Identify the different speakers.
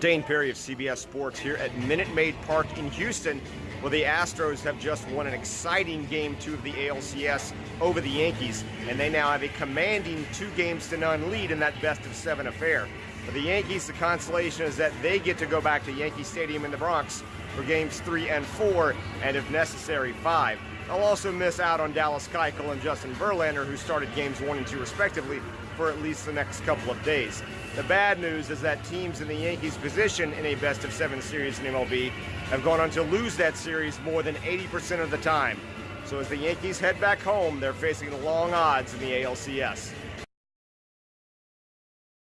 Speaker 1: Dayn Perry of CBS Sports here at Minute Maid Park in Houston, where the Astros have just won an exciting game two of the ALCS over the Yankees, and they now have a commanding two games to none lead in that best of seven affair. For the Yankees, the consolation is that they get to go back to Yankee Stadium in the Bronx for games three and four, and if necessary, five. They'll also miss out on Dallas Keuchel and Justin Verlander, who started games one and two respectively, for at least the next couple of days. The bad news is that teams in the Yankees' position in a best of seven series in MLB have gone on to lose that series more than 80% of the time. So as the Yankees head back home, they're facing long odds in the ALCS.